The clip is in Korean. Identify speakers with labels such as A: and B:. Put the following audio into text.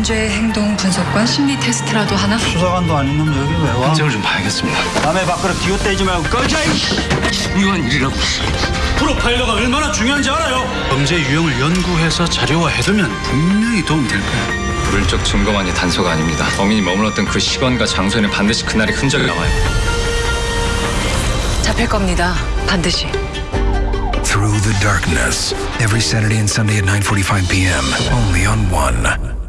A: 범죄 행동 분석관 심리 테스트라도 하나?
B: 수사관도 아닌 놈 여기 왜 와?
C: 현장을 좀 봐야겠습니다.
B: 남의 밖으로 기웃대지 말고 꺼져 이씨
C: 중요한 일이라고.
B: 프로파일러가 얼마나 중요한지 알아요? 범죄 유형을 연구해서 자료화해두면 분명히 도움이 될 거야
C: 물적 증거만이 단서가 아닙니다. 범인이 머물렀던 그 시간과 장소에는 반드시 그날의 흔적이 나와요.
A: 잡힐 겁니다. 반드시.
D: Through the Darkness. Every Saturday and Sunday at 9:45 p.m. Only on One.